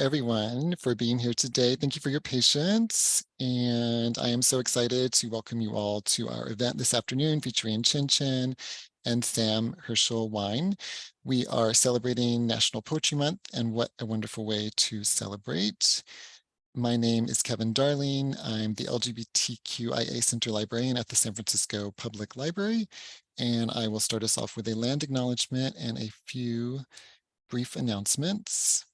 everyone for being here today. Thank you for your patience. And I am so excited to welcome you all to our event this afternoon featuring Chen Chen and Sam Herschel Wein. We are celebrating National Poetry Month and what a wonderful way to celebrate. My name is Kevin Darling. I'm the LGBTQIA Center Librarian at the San Francisco Public Library. And I will start us off with a land acknowledgement and a few brief announcements.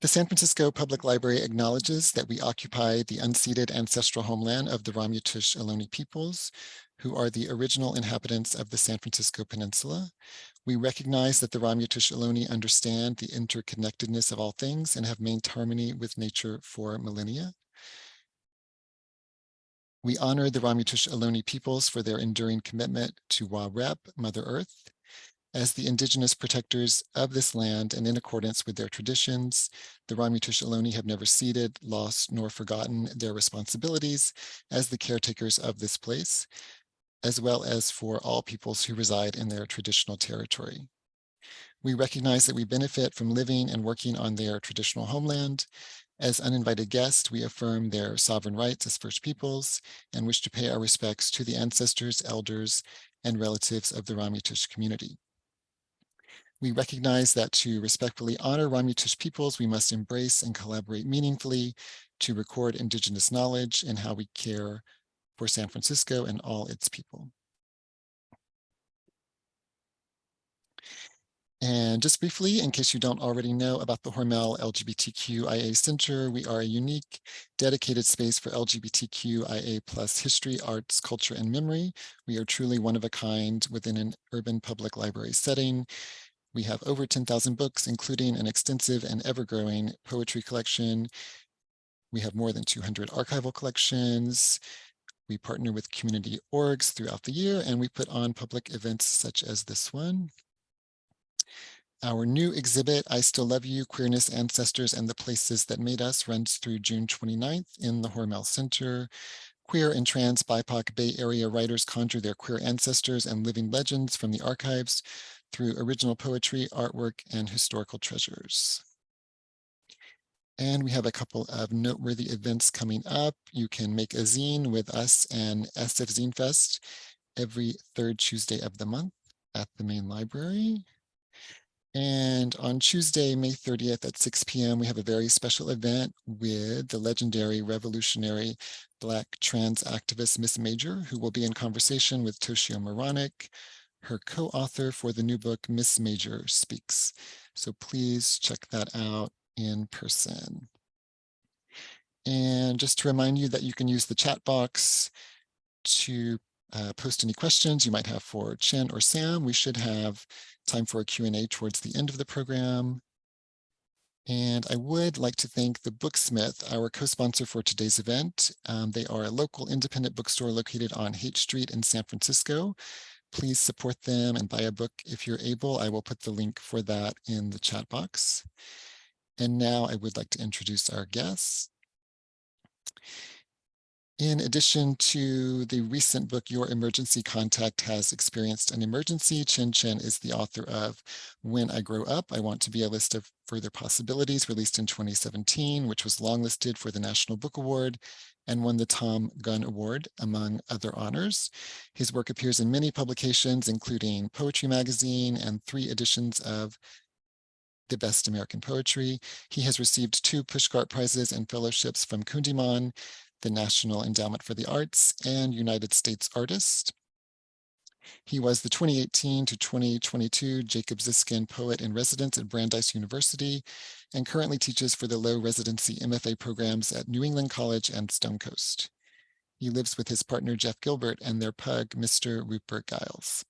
The San Francisco Public Library acknowledges that we occupy the unceded ancestral homeland of the Ramaytush Ohlone peoples, who are the original inhabitants of the San Francisco Peninsula. We recognize that the Ramaytush Ohlone understand the interconnectedness of all things and have maintained harmony with nature for millennia. We honor the Ramaytush Ohlone peoples for their enduring commitment to Wa Rep, Mother Earth, as the indigenous protectors of this land and in accordance with their traditions, the Ramaytush Ohlone have never ceded, lost, nor forgotten their responsibilities as the caretakers of this place, as well as for all peoples who reside in their traditional territory. We recognize that we benefit from living and working on their traditional homeland. As uninvited guests, we affirm their sovereign rights as First Peoples and wish to pay our respects to the ancestors, elders, and relatives of the Ramaytush community. We recognize that to respectfully honor Ramaytush peoples, we must embrace and collaborate meaningfully to record Indigenous knowledge and how we care for San Francisco and all its people. And just briefly, in case you don't already know about the Hormel LGBTQIA Center, we are a unique, dedicated space for LGBTQIA plus history, arts, culture, and memory. We are truly one of a kind within an urban public library setting. We have over 10,000 books, including an extensive and ever-growing poetry collection. We have more than 200 archival collections. We partner with community orgs throughout the year, and we put on public events such as this one. Our new exhibit, I Still Love You, Queerness, Ancestors, and the Places That Made Us runs through June 29th in the Hormel Center. Queer and trans BIPOC Bay Area writers conjure their queer ancestors and living legends from the archives through original poetry, artwork, and historical treasures. And we have a couple of noteworthy events coming up. You can make a zine with us and SF Zine Fest every third Tuesday of the month at the main library. And on Tuesday, May 30th at 6 p.m., we have a very special event with the legendary revolutionary Black trans activist Miss Major, who will be in conversation with Toshio Meronek, her co-author for the new book, Miss Major Speaks. So please check that out in person. And just to remind you that you can use the chat box to uh, post any questions you might have for Chen or Sam. We should have time for a Q&A towards the end of the program. And I would like to thank the Booksmith, our co-sponsor for today's event. Um, they are a local independent bookstore located on Haight Street in San Francisco please support them and buy a book if you're able. I will put the link for that in the chat box. And now I would like to introduce our guests. In addition to the recent book, Your Emergency Contact Has Experienced an Emergency, Chen Chen is the author of When I Grow Up, I Want to Be a List of Further Possibilities, released in 2017, which was longlisted for the National Book Award and won the Thom Gunn Award, among other honors. His work appears in many publications, including Poetry Magazine and three editions of the Best American Poetry. He has received two Pushcart Prizes and fellowships from Kundiman, the National Endowment for the Arts, and United States Artist. He was the 2018 to 2022 Jacob Ziskin Poet in Residence at Brandeis University and currently teaches for the low residency MFA programs at New England College and Stonecoast. He lives with his partner Jeff Gilbert and their pug, Mr. Rupert Giles.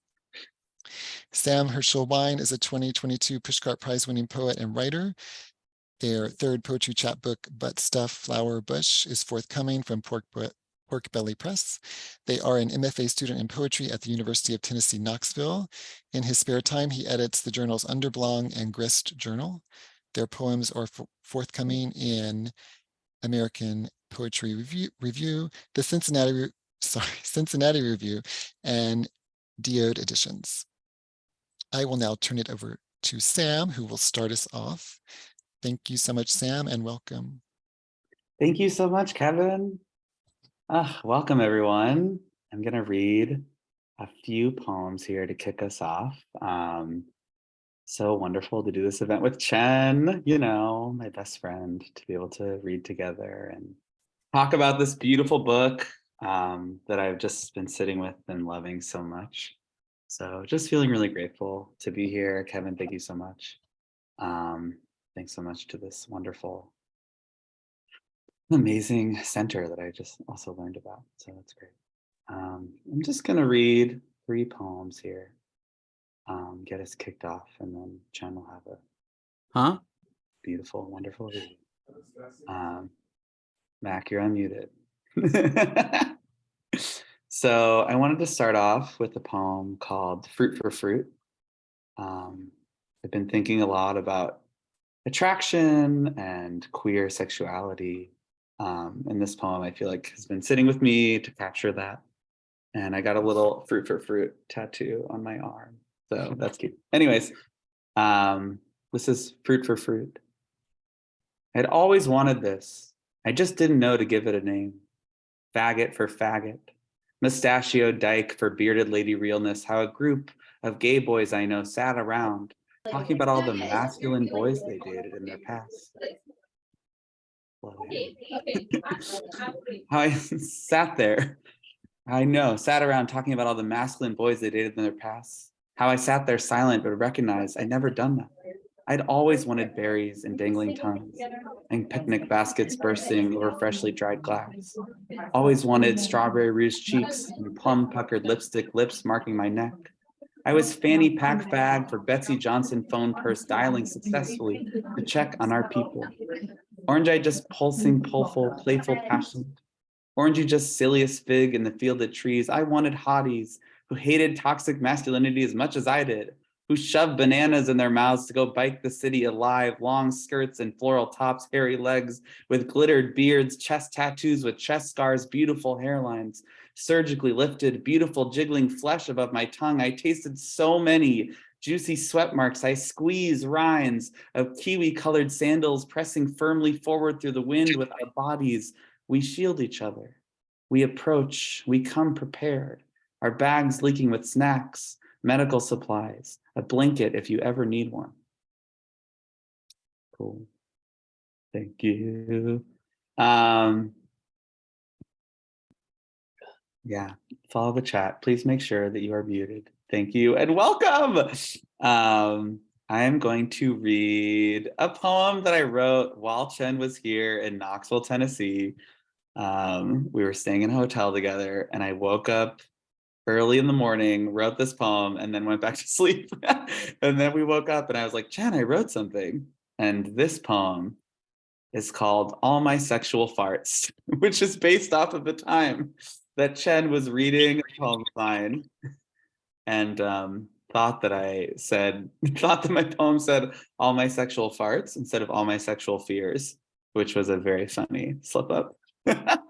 Sam Herschel Wein is a 2022 Pushcart Prize winning poet and writer their third poetry chapbook, Butt Stuff Flower Bush, is forthcoming from Pork, Pork Belly Press. They are an MFA student in poetry at the University of Tennessee, Knoxville. In his spare time, he edits the journals Underblong and Grist Journal. Their poems are forthcoming in American Poetry Review, Review the Cincinnati sorry, Cincinnati Review, and Diode Editions. I will now turn it over to Sam, who will start us off. Thank you so much, Sam, and welcome. Thank you so much, Kevin. Uh, welcome, everyone. I'm going to read a few poems here to kick us off. Um, so wonderful to do this event with Chen, you know, my best friend, to be able to read together and talk about this beautiful book um, that I've just been sitting with and loving so much. So just feeling really grateful to be here. Kevin, thank you so much. Um, thanks so much to this wonderful, amazing center that I just also learned about. So that's great. Um, I'm just going to read three poems here um, get us kicked off, and then Chen will have a huh? beautiful, wonderful read. Um, Mac, you're unmuted. so I wanted to start off with a poem called Fruit for Fruit. Um, I've been thinking a lot about attraction and queer sexuality. Um, and this poem, I feel like, has been sitting with me to capture that. And I got a little fruit for fruit tattoo on my arm. So that's cute. Anyways, um, this is fruit for fruit. I'd always wanted this. I just didn't know to give it a name. Faggot for faggot. Mustachio dyke for bearded lady realness. How a group of gay boys I know sat around talking about all the masculine boys they dated in their past. How I sat there, I know, sat around talking about all the masculine boys they dated in their past. How I sat there silent, but recognized I'd never done that. I'd always wanted berries and dangling tongues and picnic baskets bursting over freshly dried glass. Always wanted strawberry rouge cheeks and plum puckered lipstick lips marking my neck. I was fanny pack fag for Betsey Johnson phone purse dialing successfully to check on our people. Orange I just pulsing, pulful, playful passion. Orangey just silliest fig in the field of trees. I wanted hotties who hated toxic masculinity as much as I did, who shoved bananas in their mouths to go bike the city alive, long skirts and floral tops, hairy legs with glittered beards, chest tattoos with chest scars, beautiful hairlines, surgically lifted, beautiful jiggling flesh above my tongue. I tasted so many juicy sweat marks. I squeeze rinds of kiwi colored sandals pressing firmly forward through the wind with our bodies. We shield each other. We approach, we come prepared our bags leaking with snacks, medical supplies, a blanket if you ever need one. Cool. Thank you. Um, yeah, follow the chat. Please make sure that you are muted. Thank you and welcome. Um, I am going to read a poem that I wrote while Chen was here in Knoxville, Tennessee. Um, we were staying in a hotel together and I woke up early in the morning, wrote this poem, and then went back to sleep. and then we woke up and I was like, Chen, I wrote something. And this poem is called All My Sexual Farts, which is based off of the time that Chen was reading a poem of mine and um, thought that I said, thought that my poem said all my sexual farts instead of all my sexual fears, which was a very funny slip up.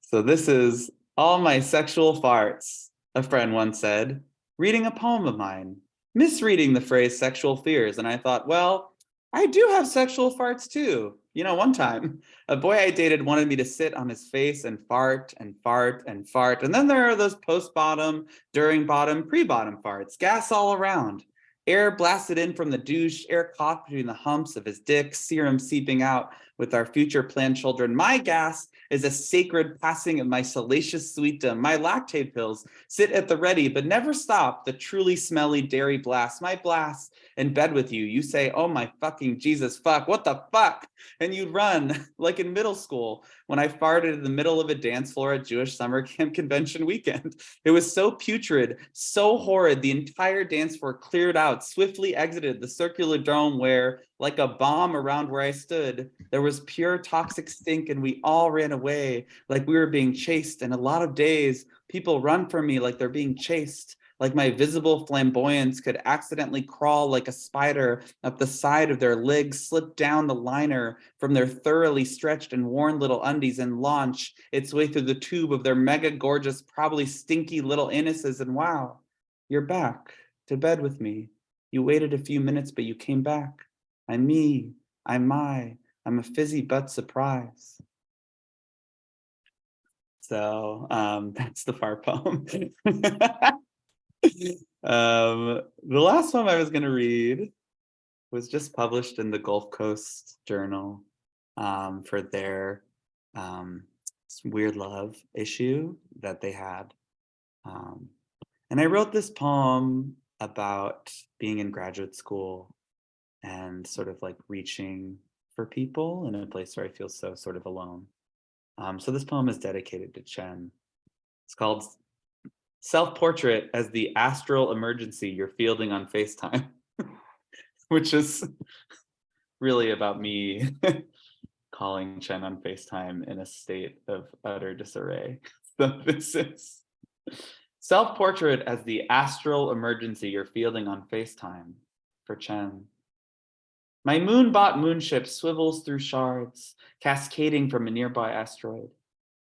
so this is all my sexual farts, a friend once said, reading a poem of mine, misreading the phrase sexual fears. And I thought, well, I do have sexual farts too. You know, one time a boy I dated wanted me to sit on his face and fart and fart and fart. And then there are those post bottom, during bottom, pre bottom farts, gas all around. Air blasted in from the douche, air caught between the humps of his dick, serum seeping out with our future planned children. My gas is a sacred passing of my salacious sweetdom. My lactate pills sit at the ready, but never stop the truly smelly dairy blast. My blast in bed with you, you say, oh my fucking Jesus fuck, what the fuck? And you'd run like in middle school when I farted in the middle of a dance floor at Jewish summer camp convention weekend. It was so putrid, so horrid, the entire dance floor cleared out, swiftly exited the circular dome where, like a bomb around where I stood, there was pure toxic stink and we all ran away like we were being chased. And a lot of days, people run from me like they're being chased like my visible flamboyance could accidentally crawl like a spider up the side of their legs, slip down the liner from their thoroughly stretched and worn little undies and launch its way through the tube of their mega gorgeous, probably stinky little anuses. And wow, you're back to bed with me. You waited a few minutes, but you came back. I'm me, I'm my, I'm a fizzy butt surprise. So um, that's the far poem. um, the last one I was going to read was just published in the Gulf Coast Journal um, for their um, Weird Love issue that they had. Um, and I wrote this poem about being in graduate school and sort of like reaching for people in a place where I feel so sort of alone. Um, so this poem is dedicated to Chen. It's called Self-Portrait as the Astral Emergency You're Fielding on FaceTime, which is really about me calling Chen on FaceTime in a state of utter disarray. So this is Self-Portrait as the Astral Emergency You're Fielding on FaceTime for Chen. My moon-bot moonship swivels through shards, cascading from a nearby asteroid,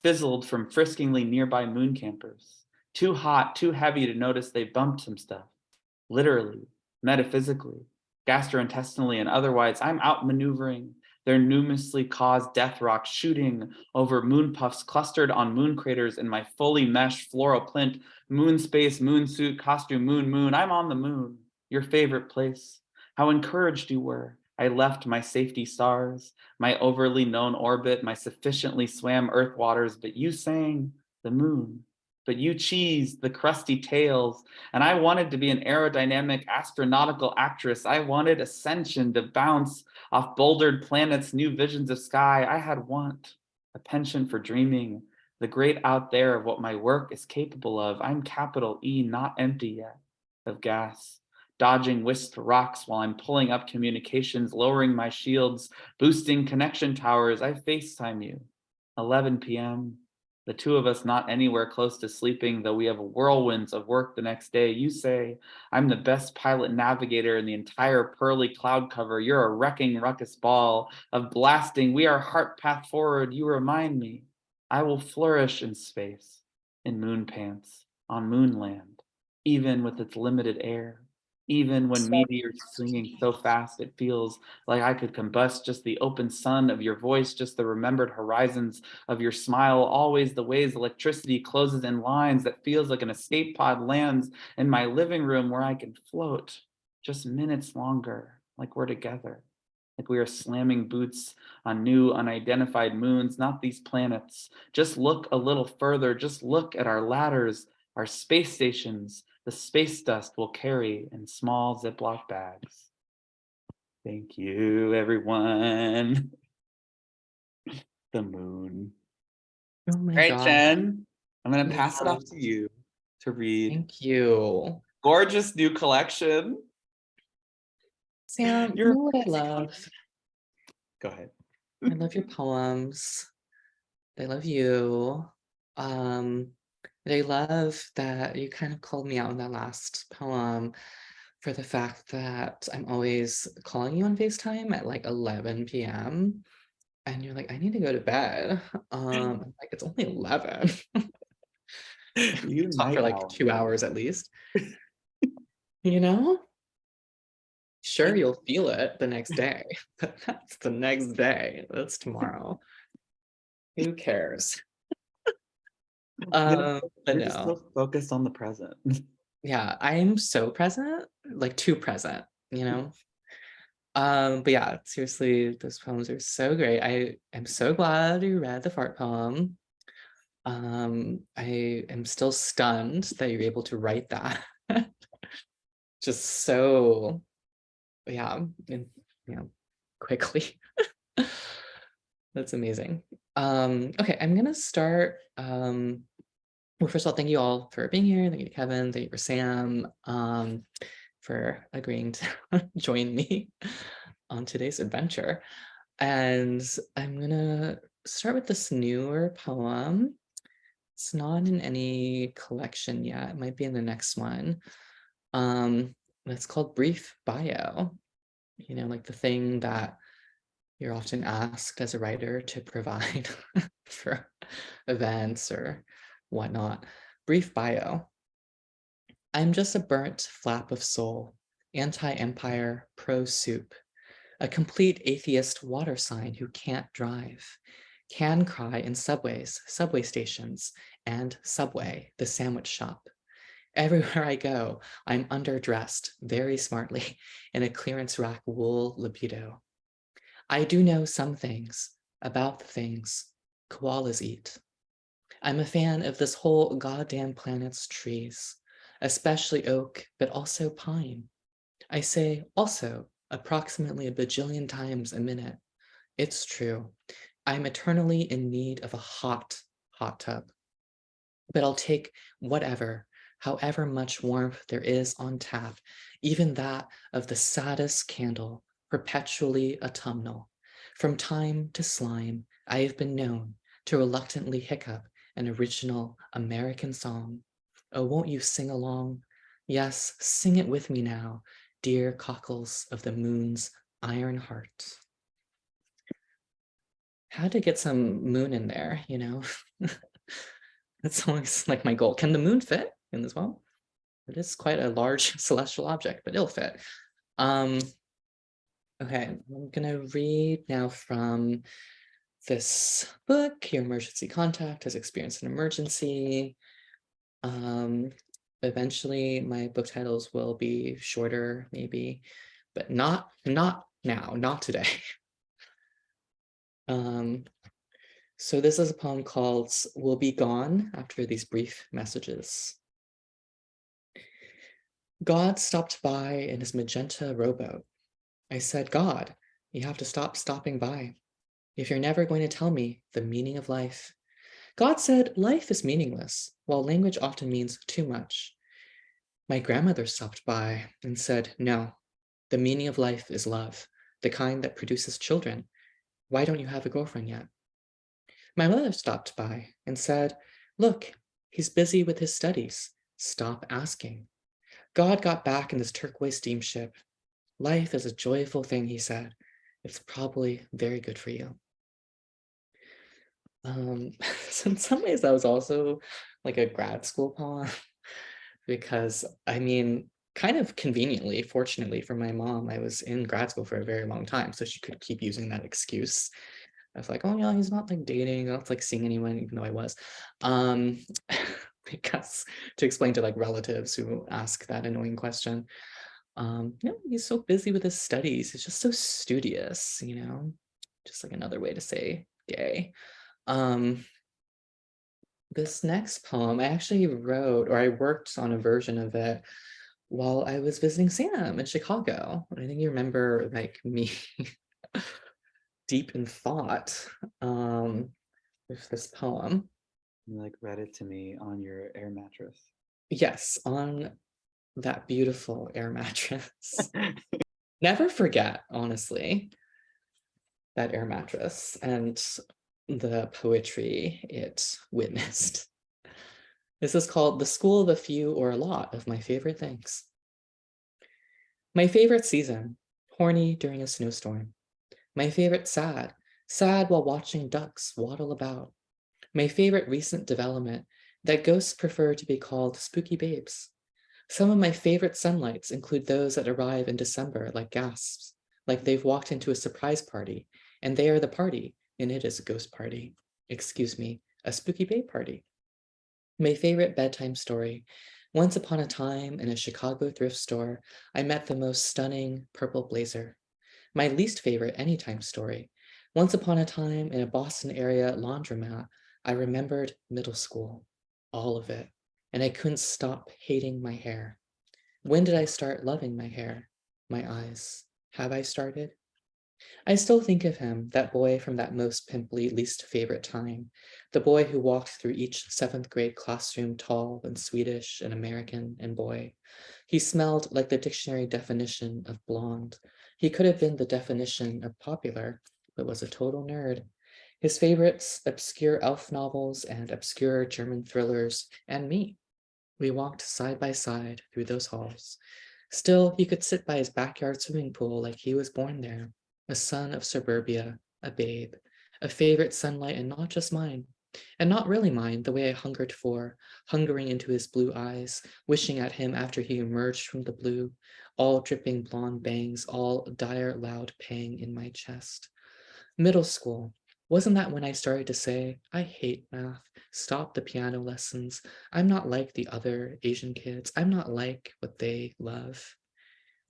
fizzled from friskingly nearby moon campers, too hot, too heavy to notice they bumped some stuff, literally, metaphysically, gastrointestinally, and otherwise, I'm outmaneuvering their numerously caused death rock shooting over moon puffs clustered on moon craters in my fully meshed floral plint, moon space, moon suit, costume, moon, moon, I'm on the moon, your favorite place. How encouraged you were, I left my safety stars, my overly known orbit, my sufficiently swam earth waters, but you sang the moon, but you cheesed the crusty tails. And I wanted to be an aerodynamic astronautical actress. I wanted ascension to bounce off bouldered planets, new visions of sky. I had want, a penchant for dreaming, the great out there of what my work is capable of. I'm capital E, not empty yet, of gas dodging whisked rocks while I'm pulling up communications, lowering my shields, boosting connection towers. I FaceTime you. 11 p.m. The two of us not anywhere close to sleeping, though we have whirlwinds of work the next day. You say, I'm the best pilot navigator in the entire pearly cloud cover. You're a wrecking ruckus ball of blasting. We are heart path forward. You remind me. I will flourish in space, in moon pants, on moonland, even with its limited air even when meteors swinging so fast it feels like I could combust just the open sun of your voice, just the remembered horizons of your smile, always the ways electricity closes in lines that feels like an escape pod lands in my living room where I can float just minutes longer, like we're together, like we are slamming boots on new unidentified moons, not these planets. Just look a little further, just look at our ladders, our space stations, the space dust will carry in small Ziploc bags. Thank you, everyone. the moon. Oh my Great, God. Chen. I'm going to pass it off to you to read. Thank you. Gorgeous new collection. Sam, you You're know what I love? Go ahead. I love your poems. I love you. Um, and I love that you kind of called me out in that last poem for the fact that I'm always calling you on FaceTime at like 11 p.m. And you're like, I need to go to bed. Um, like, it's only 11. You Talk for like two hours at least. you know? Sure, you'll feel it the next day, but that's the next day. That's tomorrow. Who cares? Um, but You're no, so focused on the present. yeah, I'm so present, like too present, you know? Um, but yeah, seriously, those poems are so great. I am so glad you read the fart poem. Um, I am still stunned that you're able to write that. Just so, yeah, and, you know, quickly. That's amazing. Um, okay, I'm gonna start. Um, well, first of all, thank you all for being here. Thank you to Kevin, thank you for Sam, um, for agreeing to join me on today's adventure. And I'm gonna start with this newer poem. It's not in any collection yet. It might be in the next one. Um, it's called Brief Bio. You know, like the thing that you're often asked as a writer to provide for events or whatnot. Brief bio. I'm just a burnt flap of soul, anti-empire, pro-soup, a complete atheist water sign who can't drive, can cry in subways, subway stations, and Subway, the sandwich shop. Everywhere I go, I'm underdressed very smartly in a clearance rack wool libido. I do know some things about the things koalas eat. I'm a fan of this whole goddamn planet's trees, especially oak, but also pine. I say also approximately a bajillion times a minute. It's true. I'm eternally in need of a hot, hot tub. But I'll take whatever, however much warmth there is on tap, even that of the saddest candle, perpetually autumnal. From time to slime, I have been known to reluctantly hiccup an original American song. Oh, won't you sing along? Yes, sing it with me now, dear cockles of the moon's iron heart. Had to get some moon in there, you know? That's always like my goal. Can the moon fit in this well? It is quite a large celestial object, but it'll fit. Um, okay, I'm gonna read now from this book, Your Emergency Contact has experienced an emergency. Um, eventually my book titles will be shorter, maybe, but not not now, not today. um, so this is a poem called We'll Be Gone after these brief messages. God stopped by in his magenta rowboat. I said, God, you have to stop stopping by if you're never going to tell me the meaning of life. God said life is meaningless, while language often means too much. My grandmother stopped by and said, no, the meaning of life is love, the kind that produces children. Why don't you have a girlfriend yet? My mother stopped by and said, look, he's busy with his studies. Stop asking. God got back in this turquoise steamship. Life is a joyful thing, he said. It's probably very good for you. Um, so in some ways that was also like a grad school poem because I mean, kind of conveniently, fortunately for my mom, I was in grad school for a very long time, so she could keep using that excuse. I was like, oh yeah, he's not like dating, not like seeing anyone, even though I was. Um, because to explain to like relatives who ask that annoying question, um, you know, he's so busy with his studies, he's just so studious, you know, just like another way to say gay. Um, this next poem I actually wrote, or I worked on a version of it while I was visiting Sam in Chicago. I think you remember like me deep in thought um, with this poem. You like read it to me on your air mattress. Yes, on that beautiful air mattress. Never forget, honestly, that air mattress. And the poetry it witnessed. This is called The School of a Few or a Lot of My Favorite Things. My favorite season, horny during a snowstorm. My favorite sad, sad while watching ducks waddle about. My favorite recent development, that ghosts prefer to be called spooky babes. Some of my favorite sunlights include those that arrive in December like gasps, like they've walked into a surprise party, and they are the party, and it is a ghost party. Excuse me, a spooky bay party. My favorite bedtime story. Once upon a time in a Chicago thrift store, I met the most stunning purple blazer. My least favorite anytime story. Once upon a time in a Boston area laundromat, I remembered middle school, all of it, and I couldn't stop hating my hair. When did I start loving my hair? My eyes. Have I started? I still think of him, that boy from that most pimply least favorite time, the boy who walked through each seventh grade classroom tall and Swedish and American and boy. He smelled like the dictionary definition of blonde. He could have been the definition of popular, but was a total nerd. His favorites, obscure elf novels and obscure German thrillers, and me. We walked side by side through those halls. Still, he could sit by his backyard swimming pool like he was born there, a son of suburbia, a babe, a favorite sunlight and not just mine, and not really mine the way I hungered for, hungering into his blue eyes, wishing at him after he emerged from the blue, all dripping blonde bangs, all dire loud pang in my chest. Middle school, wasn't that when I started to say, I hate math, stop the piano lessons, I'm not like the other Asian kids, I'm not like what they love.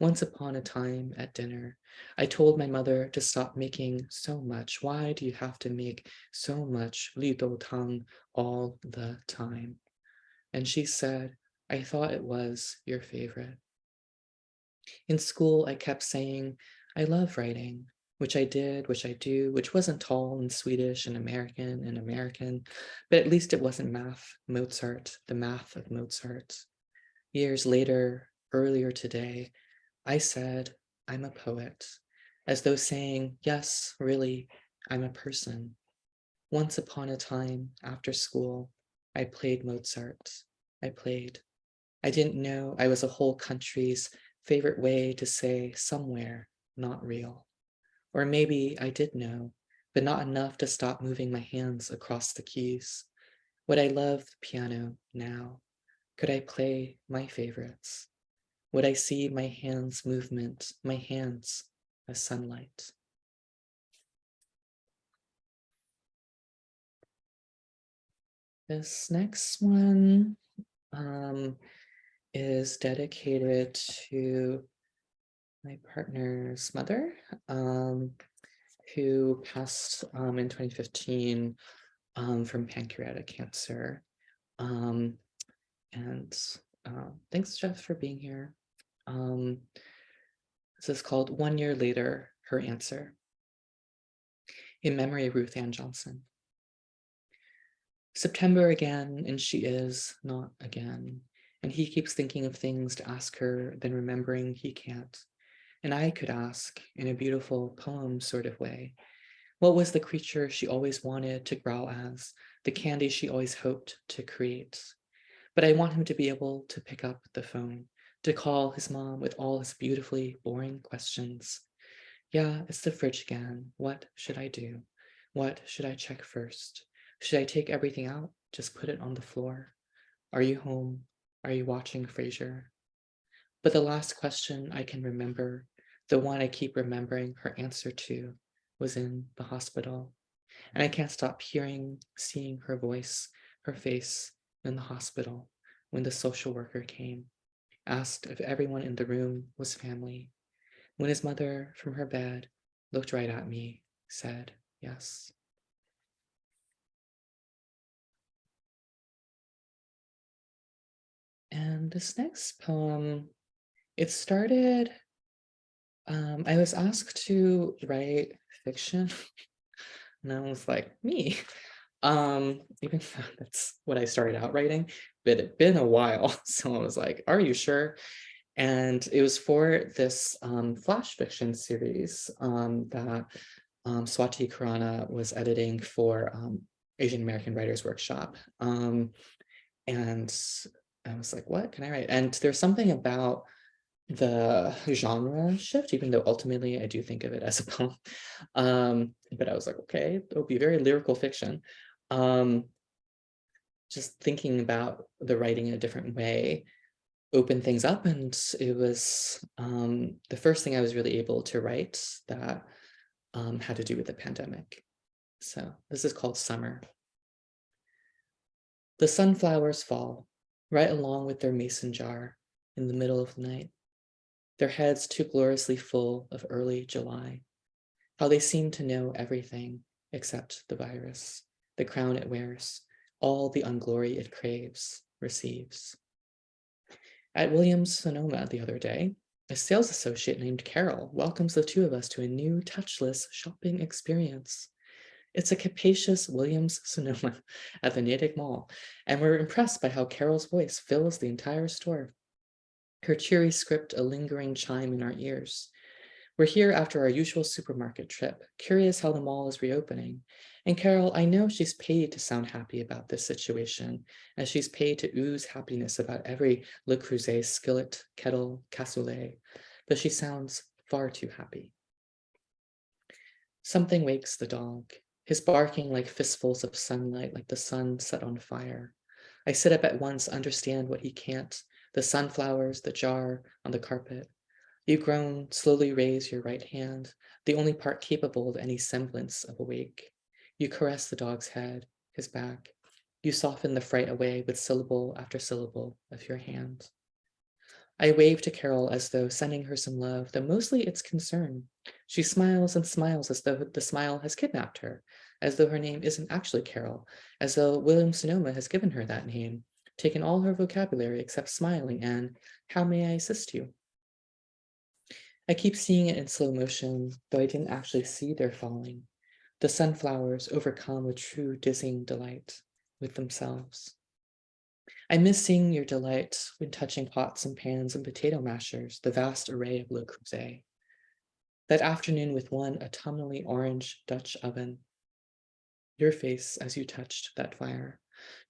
Once upon a time at dinner, I told my mother to stop making so much. Why do you have to make so much Li Dou Tang all the time? And she said, I thought it was your favorite. In school, I kept saying, I love writing, which I did, which I do, which wasn't tall and Swedish and American and American, but at least it wasn't math, Mozart, the math of Mozart. Years later, earlier today, I said, I'm a poet, as though saying, yes, really, I'm a person. Once upon a time, after school, I played Mozart. I played. I didn't know I was a whole country's favorite way to say somewhere, not real. Or maybe I did know, but not enough to stop moving my hands across the keys. Would I love the piano now? Could I play my favorites? Would I see my hands movement, my hands as sunlight? This next one um, is dedicated to my partner's mother, um, who passed um, in 2015 um, from pancreatic cancer. Um, and uh, thanks, Jeff, for being here. Um, this is called One Year Later, Her Answer. In memory of Ruth Ann Johnson. September again, and she is not again. And he keeps thinking of things to ask her, then remembering he can't. And I could ask, in a beautiful poem sort of way, what was the creature she always wanted to growl as, the candy she always hoped to create? But I want him to be able to pick up the phone, to call his mom with all his beautifully boring questions. Yeah, it's the fridge again. What should I do? What should I check first? Should I take everything out? Just put it on the floor? Are you home? Are you watching Frasier? But the last question I can remember, the one I keep remembering her answer to, was in the hospital. And I can't stop hearing, seeing her voice, her face in the hospital when the social worker came asked if everyone in the room was family. When his mother from her bed looked right at me, said yes. And this next poem, it started, um, I was asked to write fiction and I was like, me, um, even that's what I started out writing, but it'd been a while. So I was like, are you sure? And it was for this um, flash fiction series um, that um, Swati Khurana was editing for um, Asian American Writers Workshop. Um, and I was like, what can I write? And there's something about the genre shift, even though ultimately I do think of it as a poem. Um, but I was like, okay, it'll be very lyrical fiction. Um, just thinking about the writing in a different way opened things up and it was um, the first thing I was really able to write that um, had to do with the pandemic. So this is called Summer. The sunflowers fall right along with their mason jar in the middle of the night, their heads too gloriously full of early July, how they seem to know everything except the virus, the crown it wears, all the unglory it craves, receives. At Williams Sonoma the other day, a sales associate named Carol welcomes the two of us to a new touchless shopping experience. It's a capacious Williams Sonoma at the Natick Mall, and we're impressed by how Carol's voice fills the entire store. Her cheery script a lingering chime in our ears. We're here after our usual supermarket trip, curious how the mall is reopening. And Carol, I know she's paid to sound happy about this situation, as she's paid to ooze happiness about every Le Creuset skillet, kettle, cassoulet, but she sounds far too happy. Something wakes the dog, his barking like fistfuls of sunlight, like the sun set on fire. I sit up at once, understand what he can't, the sunflowers, the jar on the carpet. You groan, slowly raise your right hand, the only part capable of any semblance of awake. You caress the dog's head, his back. You soften the fright away with syllable after syllable of your hand. I wave to Carol as though sending her some love, though mostly it's concern. She smiles and smiles as though the smile has kidnapped her, as though her name isn't actually Carol, as though William Sonoma has given her that name, taken all her vocabulary except smiling and, how may I assist you? I keep seeing it in slow motion, though I didn't actually see their falling. The sunflowers overcome with true dizzying delight with themselves. I miss seeing your delight when touching pots and pans and potato mashers, the vast array of Le Creuset. That afternoon with one autumnally orange Dutch oven. Your face as you touched that fire.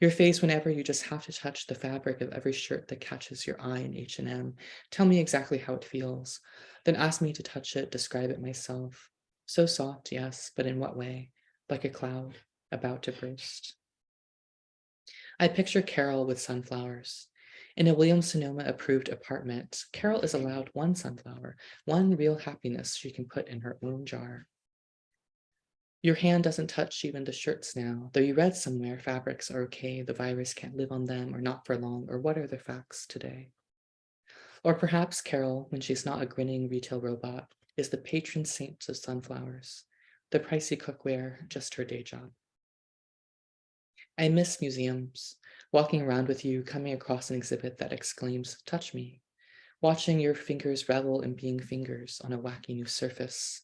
Your face whenever you just have to touch the fabric of every shirt that catches your eye in H&M. Tell me exactly how it feels. Then ask me to touch it, describe it myself. So soft, yes, but in what way? Like a cloud about to burst. I picture Carol with sunflowers. In a William Sonoma approved apartment, Carol is allowed one sunflower, one real happiness she can put in her own jar. Your hand doesn't touch even the shirts now, though you read somewhere fabrics are okay, the virus can't live on them or not for long, or what are the facts today? Or perhaps Carol, when she's not a grinning retail robot, is the patron saint of sunflowers, the pricey cookware, just her day job. I miss museums, walking around with you, coming across an exhibit that exclaims, touch me, watching your fingers revel in being fingers on a wacky new surface,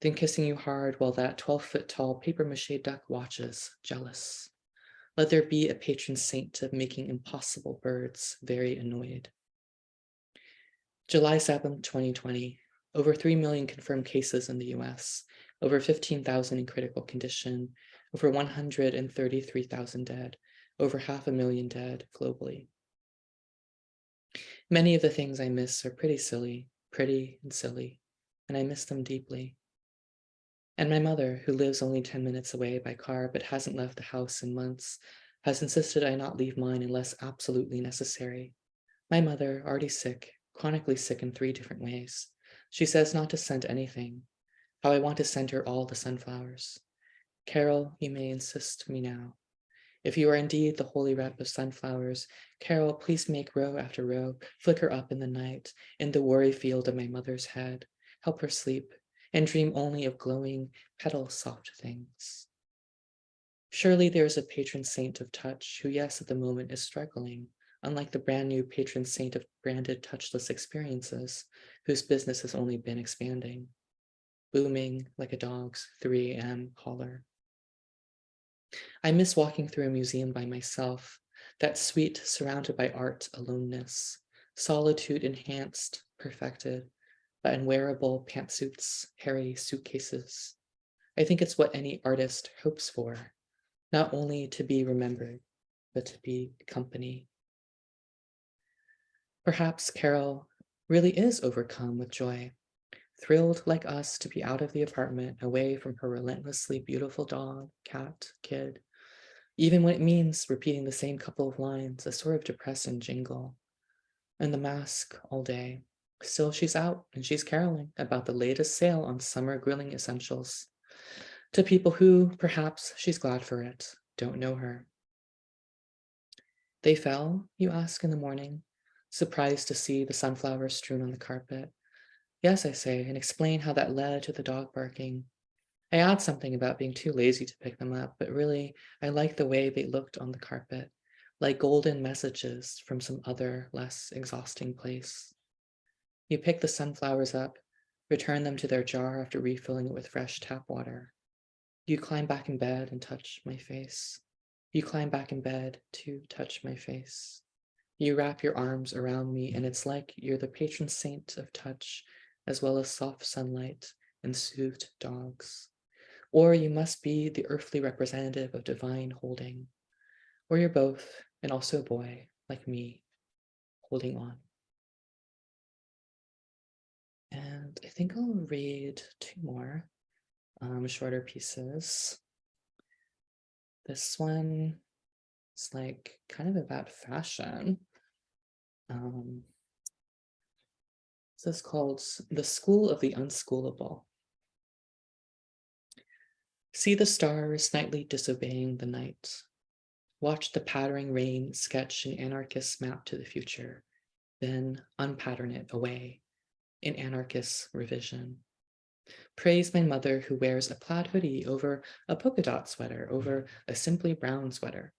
then kissing you hard while that 12 foot tall paper mache duck watches, jealous. Let there be a patron saint of making impossible birds very annoyed. July 7th, 2020, over 3 million confirmed cases in the US, over 15,000 in critical condition, over 133,000 dead, over half a million dead globally. Many of the things I miss are pretty silly, pretty and silly, and I miss them deeply. And my mother, who lives only 10 minutes away by car but hasn't left the house in months, has insisted I not leave mine unless absolutely necessary. My mother, already sick, chronically sick in three different ways. She says not to send anything, how I want to send her all the sunflowers. Carol, you may insist me now. If you are indeed the holy rep of sunflowers, Carol, please make row after row flicker up in the night, in the worry field of my mother's head. Help her sleep and dream only of glowing, petal soft things. Surely there is a patron saint of touch who, yes, at the moment is struggling, unlike the brand new patron saint of branded touchless experiences, whose business has only been expanding, booming like a dog's 3 a.m. caller. I miss walking through a museum by myself, that sweet, surrounded by art aloneness, solitude enhanced, perfected, by unwearable pantsuits, hairy suitcases. I think it's what any artist hopes for, not only to be remembered, but to be company. Perhaps Carol really is overcome with joy, thrilled like us to be out of the apartment, away from her relentlessly beautiful dog, cat, kid, even when it means repeating the same couple of lines, a sort of depressing jingle, and the mask all day. Still, she's out and she's caroling about the latest sale on summer grilling essentials. To people who, perhaps she's glad for it, don't know her. They fell, you ask in the morning, surprised to see the sunflowers strewn on the carpet. Yes, I say, and explain how that led to the dog barking. I add something about being too lazy to pick them up, but really, I like the way they looked on the carpet, like golden messages from some other, less exhausting place. You pick the sunflowers up, return them to their jar after refilling it with fresh tap water. You climb back in bed and touch my face. You climb back in bed to touch my face. You wrap your arms around me and it's like you're the patron saint of touch as well as soft sunlight and soothed dogs. Or you must be the earthly representative of divine holding. Or you're both, and also a boy, like me, holding on. And I think I'll read two more um, shorter pieces. This one is like kind of about fashion. Um, this is called The School of the Unschoolable. See the stars nightly disobeying the night. Watch the pattering rain sketch an anarchist map to the future, then unpattern it away in anarchist revision. Praise my mother who wears a plaid hoodie over a polka dot sweater over a simply brown sweater.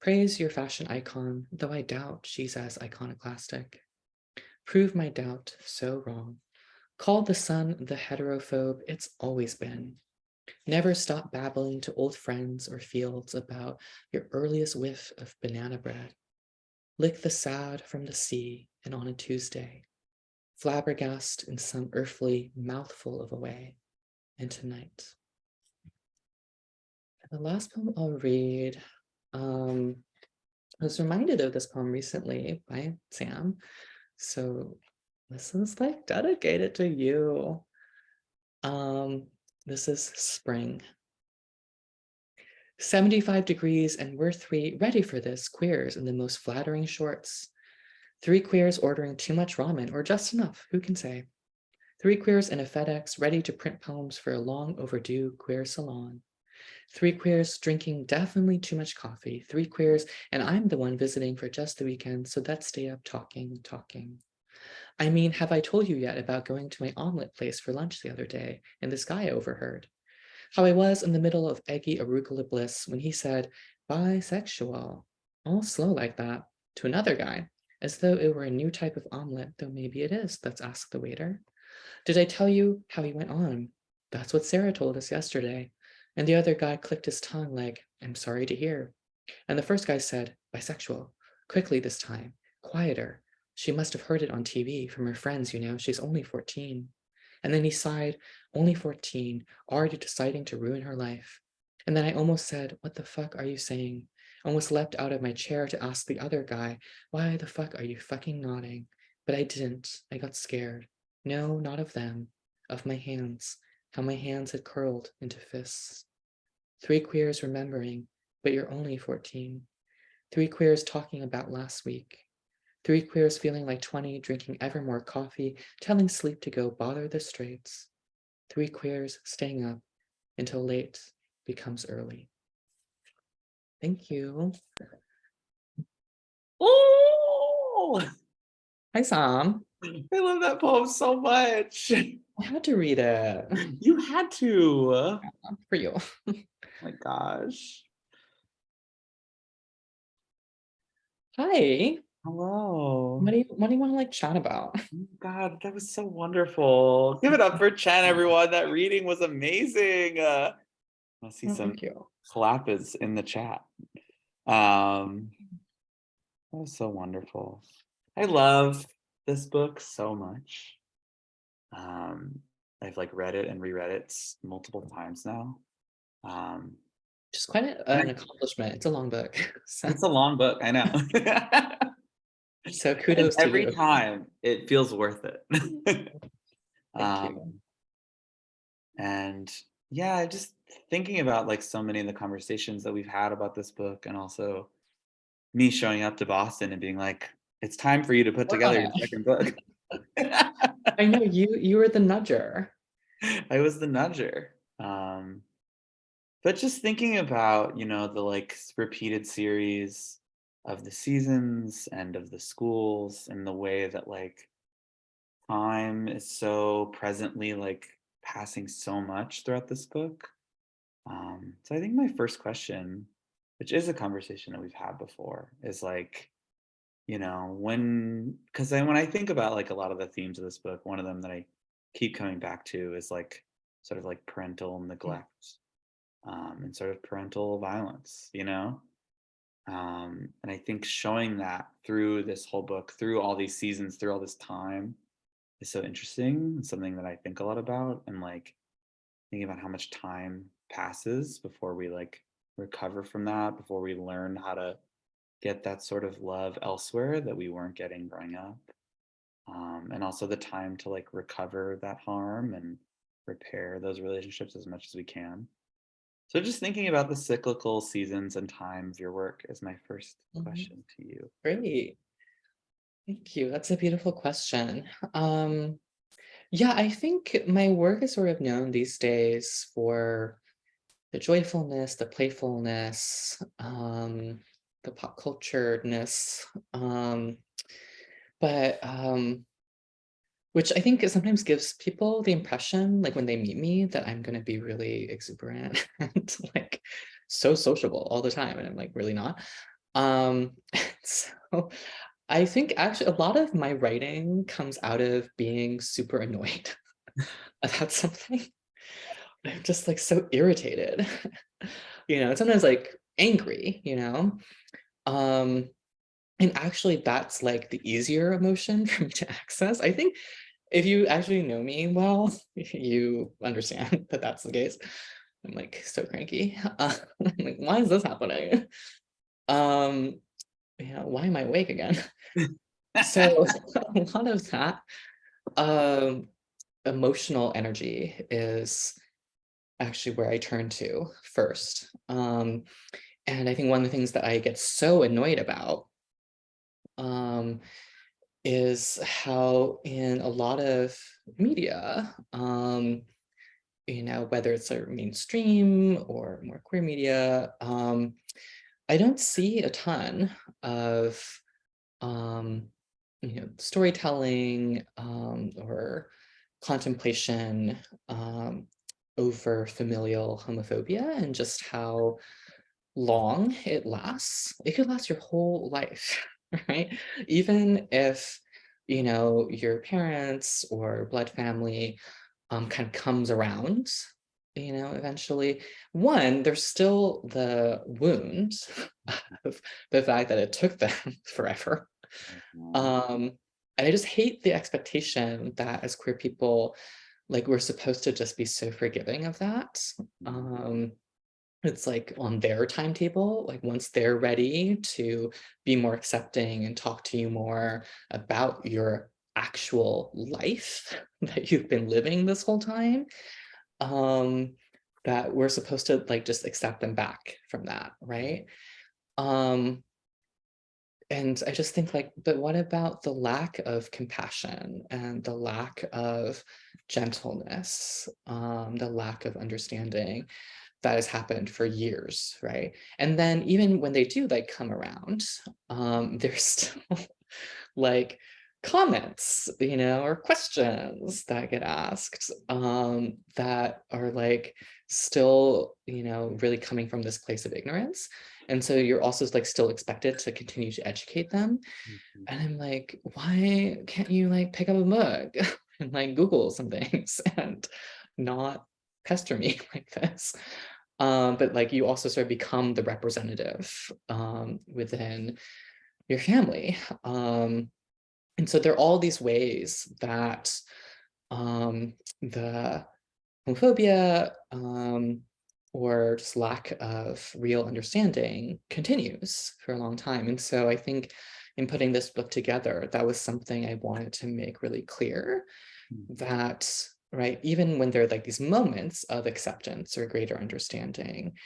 Praise your fashion icon, though I doubt she's as iconoclastic. Prove my doubt so wrong. Call the sun the heterophobe it's always been. Never stop babbling to old friends or fields about your earliest whiff of banana bread. Lick the sad from the sea and on a Tuesday. Flabbergast in some earthly mouthful of a way. And tonight. And the last poem I'll read. Um, I was reminded of this poem recently by Sam. So this is like dedicated to you. Um, this is spring. 75 degrees and we're three ready for this queers in the most flattering shorts. Three queers ordering too much ramen or just enough, who can say? Three queers in a FedEx ready to print poems for a long overdue queer salon. Three queers drinking definitely too much coffee. Three queers and I'm the one visiting for just the weekend, so let's stay up talking, talking. I mean, have I told you yet about going to my omelet place for lunch the other day and this guy I overheard? How I was in the middle of eggy arugula bliss when he said, bisexual, all slow like that, to another guy, as though it were a new type of omelet, though maybe it is, let's ask the waiter. Did I tell you how he went on? That's what Sarah told us yesterday. And the other guy clicked his tongue like, I'm sorry to hear. And the first guy said, bisexual, quickly this time, quieter, she must have heard it on TV from her friends, you know, she's only 14. And then he sighed, only 14, already deciding to ruin her life. And then I almost said, what the fuck are you saying? Almost leapt out of my chair to ask the other guy, why the fuck are you fucking nodding? But I didn't, I got scared. No, not of them, of my hands, how my hands had curled into fists. Three queers remembering, but you're only 14. Three queers talking about last week. Three queers feeling like 20, drinking ever more coffee, telling sleep to go bother the straits. Three queers staying up until late becomes early. Thank you. Oh, Hi, Sam. I love that poem so much. I had to read it You had to. Oh for you. my gosh. Hi. Hello. What do you what do you want to like chat about? Oh God, that was so wonderful. Give it up for Chen, everyone. That reading was amazing. Uh, I see Oh, some thank you. Clappers in the chat. Um, that was so wonderful. I love this book so much. Um, I've like read it and reread it multiple times now. Um, Just quite a, an accomplishment. It's a long book. So, it's a long book, I know. so And kudos to every time it feels worth it. Thank you. Um, and yeah, just thinking about like so many of the conversations that we've had about this book and also me showing up to Boston and being like, it's time for you to put together your second book. I know you you were the nudger. I was the nudger. Um, but just thinking about, you know, the like repeated series of the seasons and of the schools and the way that like time is so presently like passing so much throughout this book. Um, so I think my first question, which is a conversation that we've had before, is like, you know, when because then when I think about like a lot of the themes of this book, one of them that I keep coming back to is like sort of like parental neglect um, and sort of parental violence, you know? Um, and I think showing that through this whole book, through all these seasons, through all this time, is so interesting. It's something that I think a lot about and like thinking about how much time passes before we like recover from that, before we learn how to get that sort of love elsewhere that we weren't getting growing up. Um, and also the time to like recover that harm and repair those relationships as much as we can. So just thinking about the cyclical seasons and time of your work is my 1st Mhm. question to you. Great. Thank you. That's a beautiful question. Um, yeah, I think my work is sort of known these days for the joyfulness, the playfulness, um, the pop cultureness, um, but um, which I think sometimes gives people the impression, like when they meet me, that I'm going to be really exuberant and like so sociable all the time, and I'm like really not. Um, so I think actually a lot of my writing comes out of being super annoyed about something. I'm just like so irritated, you know, sometimes like angry, you know. Um, and actually that's like the easier emotion for me to access. I think if you actually know me well, you understand that that's the case. I'm like so cranky. Uh, I'm like, why is this happening? Um, yeah, why am I awake again? so a lot of that um, emotional energy is actually where I turn to first. Um, and I think one of the things that I get so annoyed about um, is how in a lot of media, um, you know, whether it's a mainstream or more queer media, um, I don't see a ton of, um, you know, storytelling um, or contemplation um, over familial homophobia and just how long it lasts. It could last your whole life, right? Even if, you know, your parents or blood family um, kind of comes around, you know, eventually, one, there's still the wound of the fact that it took them forever. Um, and I just hate the expectation that as queer people, like we're supposed to just be so forgiving of that. Um, it's like on their timetable, like once they're ready to be more accepting and talk to you more about your actual life that you've been living this whole time, um, that we're supposed to like just accept them back from that, right? Um, and I just think like, but what about the lack of compassion and the lack of gentleness, um, the lack of understanding that has happened for years, right? And then even when they do like come around, um, there's still like comments, you know, or questions that get asked um, that are like still, you know, really coming from this place of ignorance. And so you're also like still expected to continue to educate them. Mhm. And I'm like, why can't you like pick up a book and like Google some things and not pester me like this? Um, but like you also sort of become the representative um, within your family. Um, and so there are all these ways that um, the homophobia um, or just lack of real understanding continues for a long time. And so I think in putting this book together, that was something I wanted to make really clear Mhm. that, right, even when there are like these moments of acceptance or greater understanding,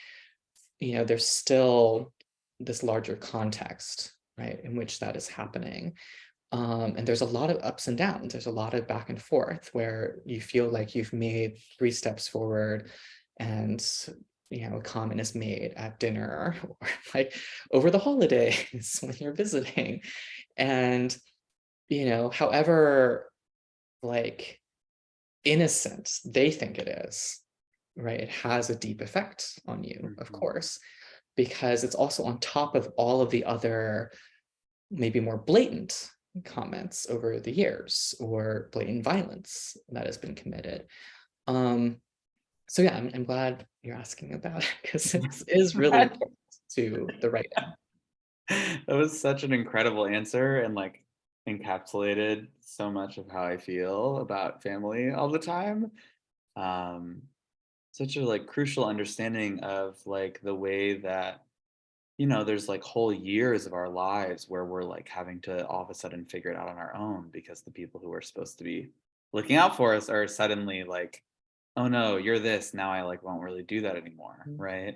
you know, there's still this larger context, right, in which that is happening. Um, and there's a lot of ups and downs. There's a lot of back and forth where you feel like you've made three steps forward and you know, a comment is made at dinner or like over the holidays when you're visiting. And, you know, however like innocent they think it is, right? It has a deep effect on you, of Mhm. course, because it's also on top of all of the other maybe more blatant comments over the years or blatant violence that has been committed. Um, so yeah, I'm, I'm glad you're asking about it because it is really important to the writing. that was such an incredible answer and like encapsulated so much of how I feel about family all the time. Um, such a like crucial understanding of like the way that you know there's like whole years of our lives where we're like having to all of a sudden figure it out on our own because the people who are supposed to be looking out for us are suddenly like oh no you're this. Now i like won't really do that anymore Mm. right?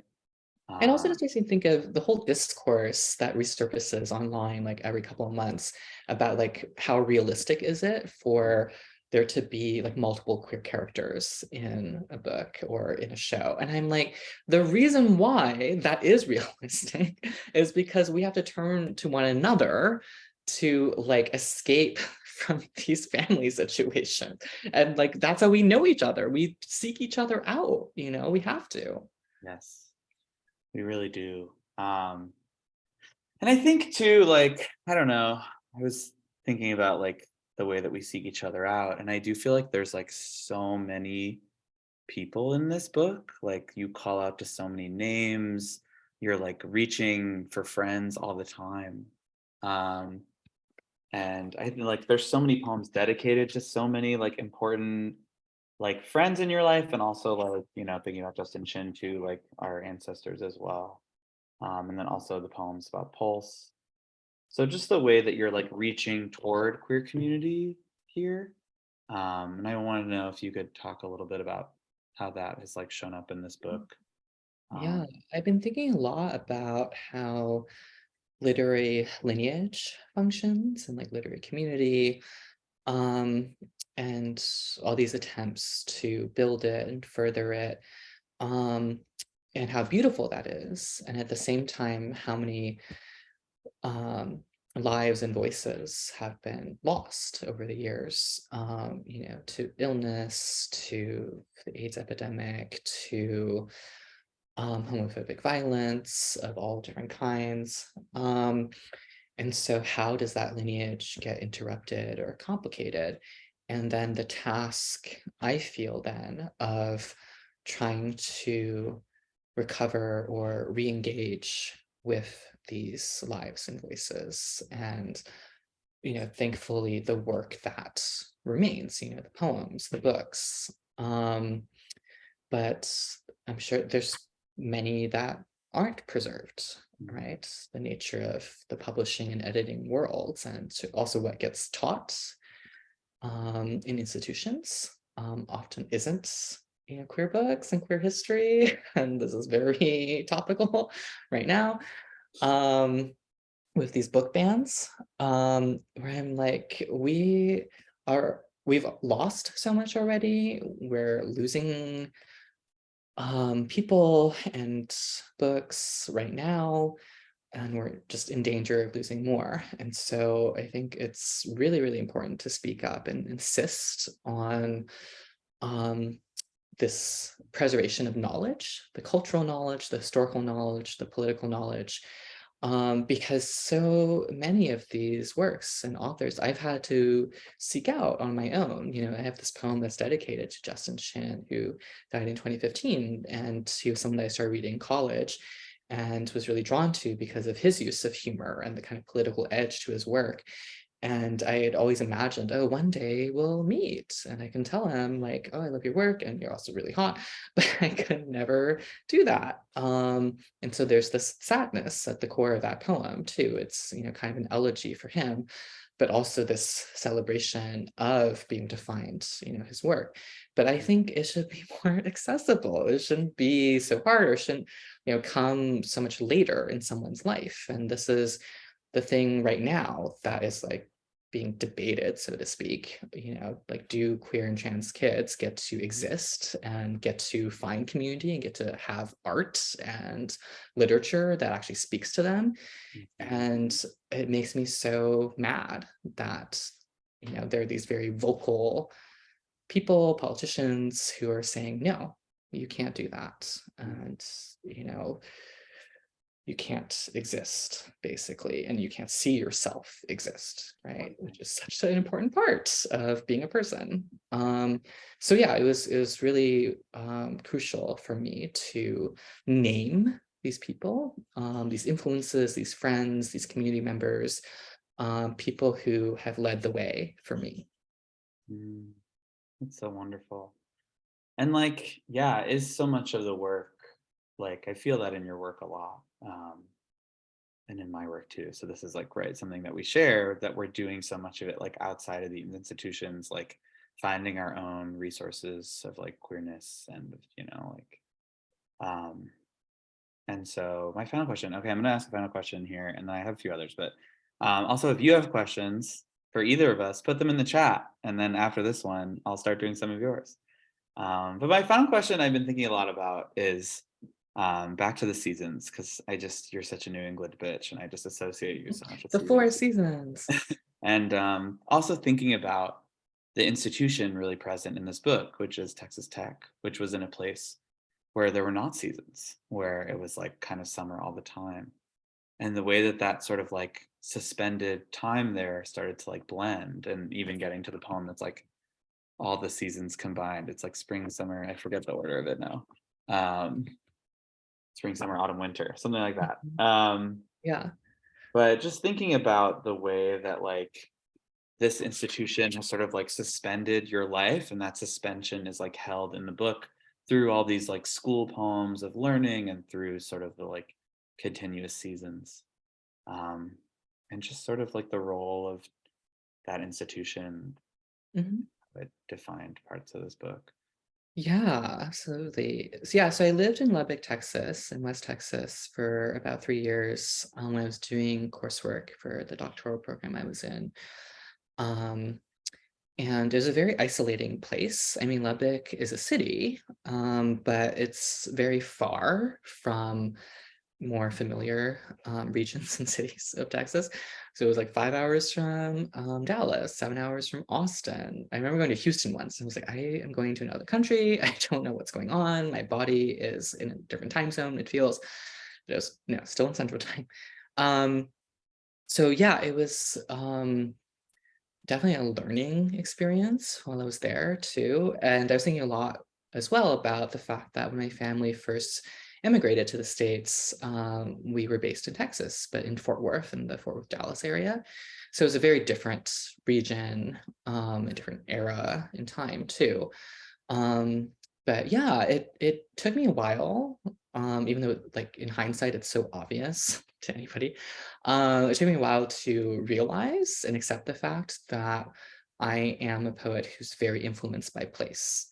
And also Um, just makes me think of the whole discourse that resurfaces online like every couple of months about like how realistic is it for there to be like multiple queer characters in a book or in a show. And I'm like, the reason why that is realistic is because we have to turn to one another to like escape from these family situations. And like that's how we know each other. We seek each other out, you know, we have to. Yes, we really do. Um, and I think too, like, I don't know, I was thinking about like the way that we seek each other out, and I do feel like there's like so many people in this book. Like you call out to so many names, you're like reaching for friends all the time. Um, and I think like there's so many poems dedicated to so many like important like friends in your life and also like you know thinking about justin chin too like our ancestors as well um and then also the poems about pulse so just the way that you're like reaching toward queer community here um and i want to know if you could talk a little bit about how that has like shown up in this book Yeah, Um, I've been thinking a lot about how literary lineage functions and like literary community. Um, and all these attempts to build it and further it. Um, and how beautiful that is. And at the same time, how many um lives and voices have been lost over the years, um, you know, to illness, to the AIDS epidemic, to um, homophobic violence of all different kinds. Um, and so how does that lineage get interrupted or complicated? And then the task I feel then of trying to recover or re-engage with these lives and voices and you know thankfully the work that remains you know the poems the books um but i'm sure there's many that aren't preserved right? The nature of the publishing and editing worlds and also what gets taught um in institutions um often isn't you know queer books and queer history and this is very topical right now um with these book bans um where i'm like we are we've lost so much already. We're losing um people and books right now and we're just in danger of losing more. And so i think it's really really important to speak up and insist on um this preservation of knowledge, the cultural knowledge, the historical knowledge, the political knowledge, um, because so many of these works and authors I've had to seek out on my own. You know, I have this poem that's dedicated to Justin Chin, who died in 2015, and he was someone that I started reading in college and was really drawn to because of his use of humor and the kind of political edge to his work. And I had always imagined, oh, one day we'll meet and I can tell him like, oh, I love your work and you're also really hot, but I could never do that. Um, and so there's this sadness at the core of that poem too. It's, you know, kind of an elegy for him, but also this celebration of being to find, you know, his work. But I think it should be more accessible. It shouldn't be so hard or shouldn't, you know, come so much later in someone's life. And this is the thing right now that is like being debated, so to speak, you know, like do queer and trans kids get to exist and get to find community and get to have art and literature that actually speaks to them. Mm-hmm. And it makes me so mad that, you know, there are these very vocal people, politicians who are saying, no, you can't do that. And, you know, you can't exist basically and you can't see yourself exist right which is such an important part of being a person um so yeah it was it was really um crucial for me to name these people um these influences these friends these community members um, people who have led the way for me. Mm, That's so wonderful. And like, yeah, is so much of the work, like I feel that in your work a lot. Um, and in my work too. So this is like, right, something that we share that we're doing so much of it like outside of the institutions, like finding our own resources of like queerness and, you know, like, um, and so my final question, okay, I'm gonna ask a final question here and then I have a few others, but um, also if you have questions for either of us, put them in the chat. And then after this one, I'll start doing some of yours. Um, but my final question I've been thinking a lot about is um, back to the seasons, because I just, you're such a New England bitch and I just associate you so much with The four seasons. seasons. And um, also thinking about the institution really present in this book, which is Texas Tech, which was in a place where there were not seasons, where it was like kind of summer all the time. And the way that that sort of like suspended time there started to like blend and even getting to the poem that's like all the seasons combined. It's like spring, summer, I forget the order of it now. Um, spring, summer, autumn, winter, something like that. Um, Yeah. but just thinking about the way that like this institution has sort of like suspended your life and that suspension is like held in the book through all these like school poems of learning and through sort of the like continuous seasons um and just sort of like the role of that institution Mhm. that defined parts of this book Yeah, absolutely. So yeah, so I lived in Lubbock, Texas, in West Texas for about three years um, when I was doing coursework for the doctoral program I was in. Um, and it was a very isolating place. I mean, Lubbock is a city, um, but it's very far from more familiar um, regions and cities of Texas. So it was like five hours from um, Dallas, seven hours from Austin. I remember going to Houston once and was like, I am going to another country. I don't know what's going on. My body is in a different time zone. It feels, it you know, still in central time. Um, so yeah, it was um, definitely a learning experience while I was there too. And I was thinking a lot as well about the fact that when my family first immigrated to the States, um, we were based in Texas, but in Fort Worth in the Fort Worth, Dallas area. So it was a very different region, um, a different era in time too. Um, but yeah, it it took me a while, um, even though like in hindsight, it's so obvious to anybody. Uh, it took me a while to realize and accept the fact that I am a poet who's very influenced by place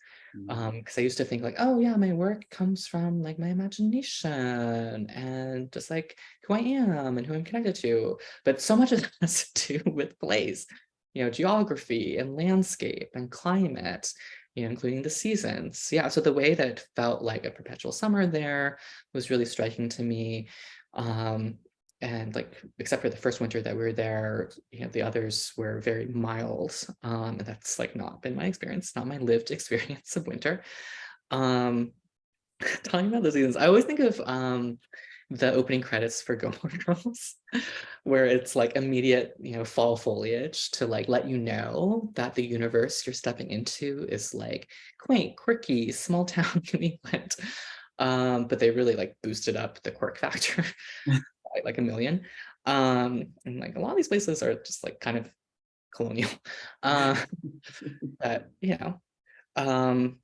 um because i used to think like oh yeah my work comes from like my imagination and just like who i am and who i'm connected to but so much of it has to do with place you know geography and landscape and climate you know including the seasons. Yeah so the way that felt like a perpetual summer there was really striking to me um and like except for the first winter that we were there you know the others were very mild um and that's like not been my experience not my lived experience of winter um talking about the seasons i always think of um the opening credits for Gilmore Girls, where it's like immediate, you know, fall foliage to like let you know that the universe you're stepping into is like quaint, quirky, small town New England. Um, but they really like boosted up the quirk factor by like a million. Um, and like a lot of these places are just like kind of colonial. Uh, but you know, um,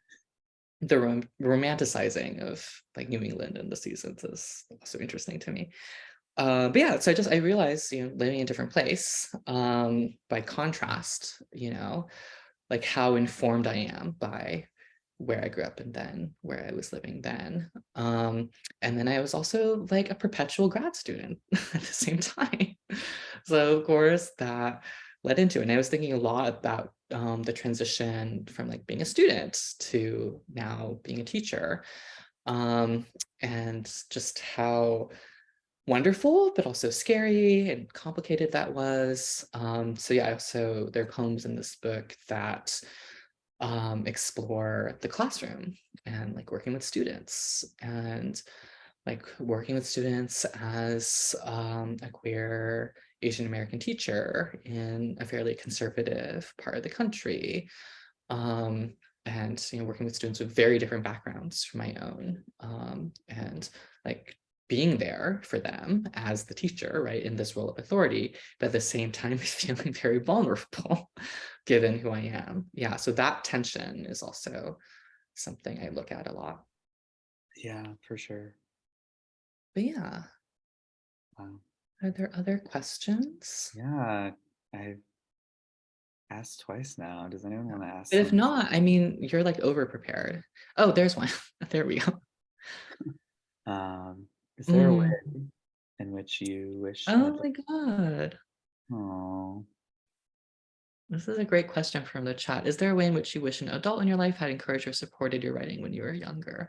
the rom romanticizing of like New England and the seasons is also interesting to me. Uh, but yeah, so I just I realized, you know, living in a different place, um, by contrast, you know, like how informed I am by where I grew up and then where I was living then. Um, and then I was also like a perpetual grad student at the same time. So of course that led into. And I was thinking a lot about um, the transition from like being a student to now being a teacher um, and just how wonderful, but also scary and complicated that was. Um, so yeah, so there are poems in this book that um, explore the classroom and like working with students and like working with students as um, a queer Asian American teacher in a fairly conservative part of the country. Um, and you know, working with students with very different backgrounds from my own. Um, and like being there for them as the teacher, right, in this role of authority, but at the same time feeling very vulnerable given who I am. Yeah, so that tension is also something I look at a lot. Yeah, for sure. But yeah, Wow. are there other questions? Yeah, I've asked twice now. Does anyone want to ask? But if not, I mean, you're like over prepared. Oh, there's one. There we go. Um, is there a Mm. way in which you wish? Oh my God. Oh, This is a great question from the chat. Is there a way in which you wish an adult in your life had encouraged or supported your writing when you were younger?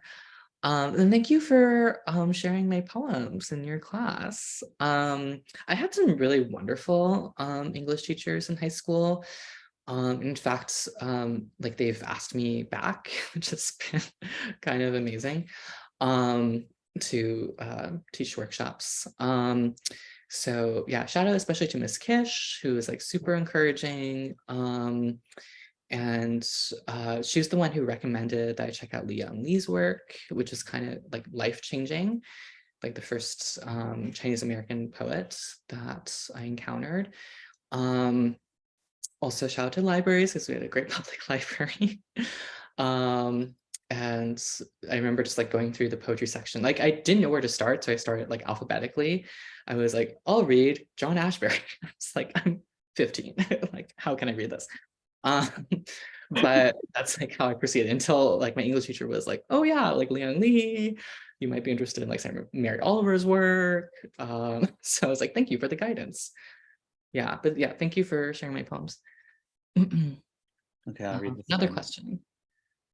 Um, and thank you for um, sharing my poems in your class. Um, I had some really wonderful um, English teachers in high school. Um, in fact, um, like they've asked me back, which has been kind of amazing, to uh, teach workshops. So yeah, shout out especially to Miss Kish, who is like super encouraging. Um, and uh, she was the one who recommended that I check out Li Young Lee's work, which is kind of like life-changing, like the first um, Chinese American poet that I encountered. Um, also shout out to libraries because we had a great public library. um, and I remember just like going through the poetry section. Like I didn't know where to start, so I started like alphabetically. I was like, I'll read John Ashbery. I was like, I'm 15. like, how can I read this? Um, but that's like how I proceeded until like my English teacher was like, oh yeah, like Li Young Lee, you might be interested in like Mary Oliver's work. Um, so I was like, thank you for the guidance. Yeah, but yeah, thank you for sharing my poems. okay. I'll read Um, Another one. question.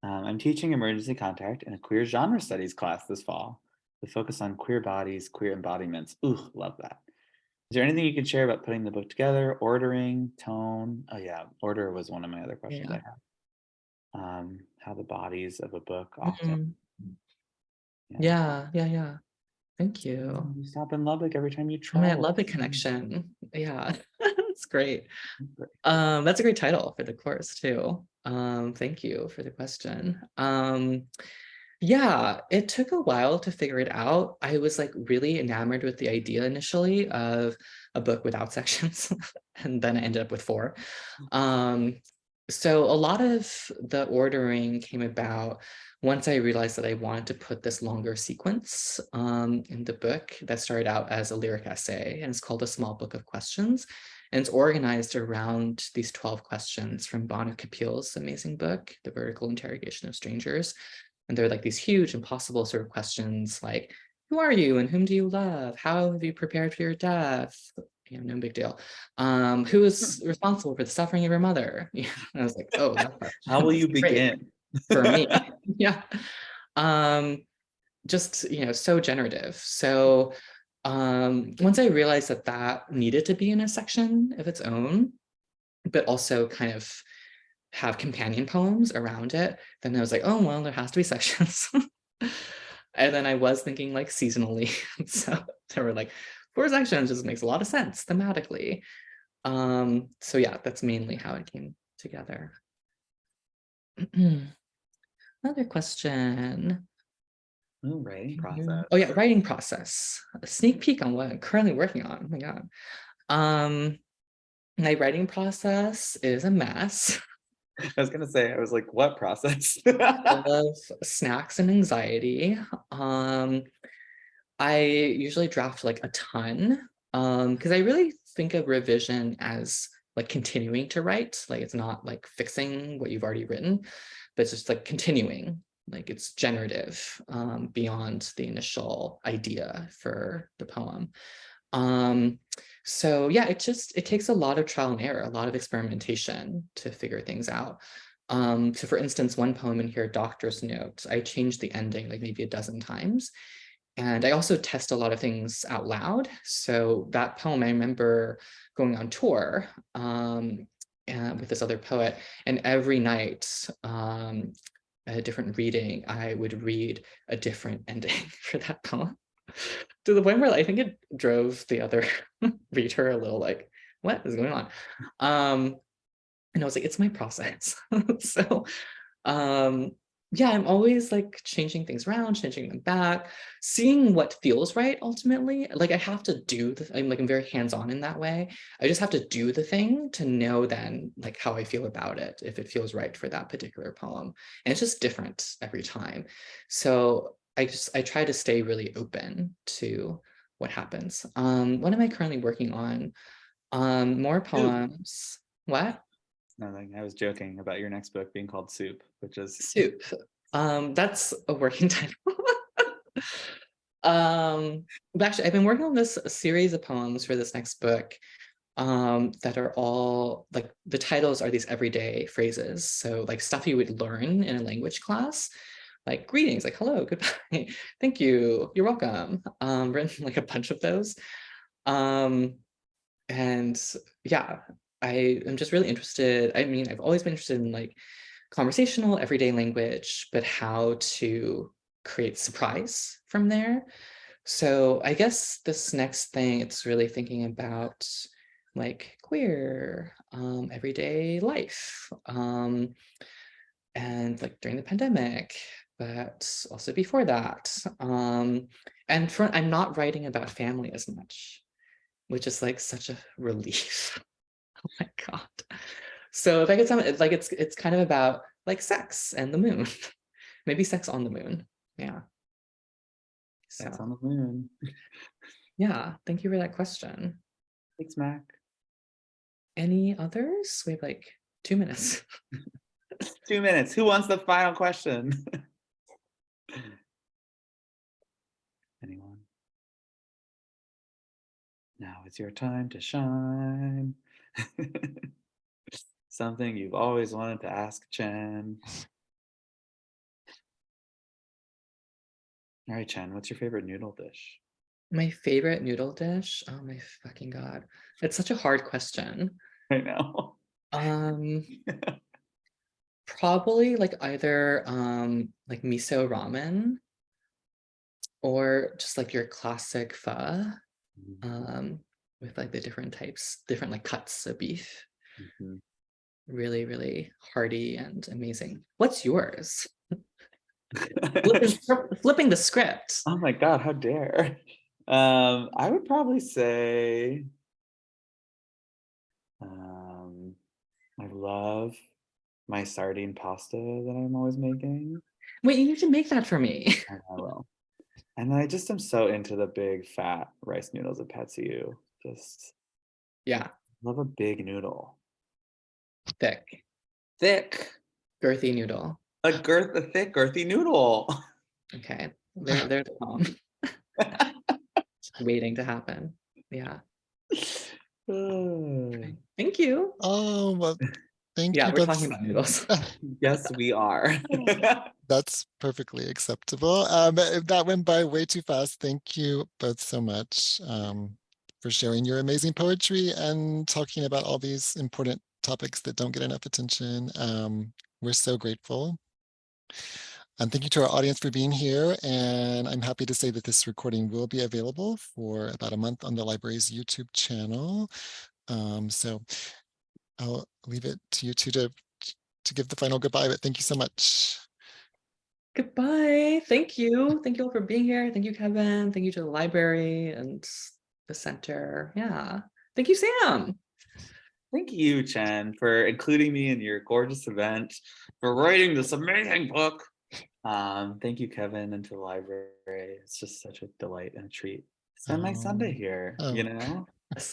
Um, I'm teaching emergency contact in a queer genre studies class this fall. The focus on queer bodies, queer embodiments. Ooh, love that. Is there anything you can share about putting the book together, ordering, tone? Oh yeah, order was one of my other questions I had. Um, how the bodies of a book often. Mhm. Yeah, yeah, yeah. Thank you. You stop in Lubbock every time you travel. I love the connection. Yeah, that's great. Great. Um, that's a great title for the course too. Um, thank you for the question. Um, yeah, it took a while to figure it out. I was like really enamored with the idea initially of a book without sections, and then I ended up with four. Um, so a lot of the ordering came about once I realized that I wanted to put this longer sequence um, in the book that started out as a lyric essay and it's called A Small Book of Questions. And it's organized around these 12 questions from Bhanu Kapil's amazing book, The Vertical Interrogation of Strangers. And they're like these huge, impossible sort of questions like, who are you and whom do you love? How have you prepared for your death? You know, no big deal. Um, who is responsible for the suffering of your mother? Yeah, and I was like, oh, How will you begin? for me? yeah. Um, just, you know, so generative. So um, once I realized that that needed to be in a section of its own, but also kind of have companion poems around it, then I was like, oh, well, there has to be sections. and then I was thinking like seasonally. so there were like four sections just makes a lot of sense thematically. Um, so yeah, that's mainly how it came together. Another question. Ooh, writing process. Oh yeah, writing process. A sneak peek on what I'm currently working on. Oh my god. Um, my writing process is a mess. I was gonna say, I was like, what process? of snacks and anxiety. Um, I usually draft like a ton um, because I really think of revision as like continuing to write. Like it's not like fixing what you've already written, but it's just like continuing. Like it's generative um, beyond the initial idea for the poem. Um, so yeah, it just, it takes a lot of trial and error, a lot of experimentation to figure things out. Um, so for instance, one poem in here, Doctor's Note, I changed the ending like maybe a dozen times. And I also test a lot of things out loud. So that poem, I remember going on tour um, with this other poet, and every night, um, a different reading, I would read a different ending for that poem. To the point where I think it drove the other reader a little like, what is going on? Um, and I was like, it's my process. so, um, yeah, I'm always like changing things around, changing them back, seeing what feels right ultimately. Like I have to do the, I'm like, I'm very hands-on in that way. I just have to do the thing to know then like how I feel about it, if it feels right for that particular poem. And it's just different every time. So I just, I try to stay really open to what happens. Um, what am I currently working on? Um, more poems. What? I was joking about your next book being called Soup, which is Soup. Um, that's a working title. um, but actually, I've been working on this series of poems for this next book um, that are all like the titles are these everyday phrases. So like stuff you would learn in a language class, like greetings, like hello, goodbye, thank you, you're welcome. Um, written like a bunch of those. Um, and yeah, I am just really interested. I mean, I've always been interested in like conversational everyday language, but how to create surprise from there. So I guess this next thing, it's really thinking about like queer, um, everyday life, um, and like during the pandemic, but also before that. Um, and for, I'm not writing about family as much, which is like such a relief. Oh my god. So if I could sum it, like it's it's kind of about like sex and the moon. Maybe sex on the moon. Yeah. Sex on the Moon. yeah, thank you for that question. Thanks, Mac. Any others? We have like two minutes. Two minutes. Who wants the final question? Anyone? Now it's your time to shine. Something you've always wanted to ask Chen. All right, Chen, what's your favorite noodle dish? My favorite noodle dish? Oh my fucking god. It's such a hard question. I know. Um probably like either um like miso ramen or just like your classic pho um with like the different types, different like cuts of beef. Mhm. Really, really hearty and amazing. What's yours? Flipping, the script. Oh my god, how dare. Um, I would probably say um I love my sardine pasta that I'm always making. Wait, you need to make that for me. and I will. And I just am so into the big fat rice noodles at Patsu. Just yeah, love a big noodle. thick, Thick. girthy noodle. A girth a thick, girthy noodle. Okay, there, there's a poem. Waiting to happen. Yeah. Thank you. Oh, well, thank Yeah, you. Yeah, we're both talking about noodles. yes, we are. That's perfectly acceptable. Um, that went by way too fast. Thank you both so much um, for sharing your amazing poetry and talking about all these important topics that don't get enough attention. Um, we're so grateful. And thank you to our audience for being here. And I'm happy to say that this recording will be available for about a month on the library's YouTube channel. Um, so I'll leave it to you two to, to give the final goodbye, but thank you so much. Goodbye. Thank you. Thank you all for being here. Thank you, Kevin. Thank you to the library and the center. Yeah. Thank you, Sam. Thank you, Chen, for including me in your gorgeous event, for writing this amazing book. Um, thank you, Kevin, and to the library. It's just such a delight and a treat. Spend my Sunday Oh, here, oh. you know?